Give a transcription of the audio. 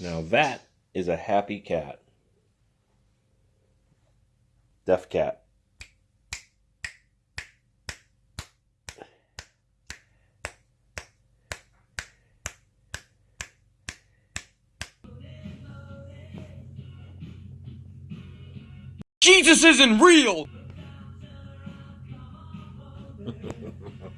Now that is a happy cat. Deaf cat. Jesus isn't real!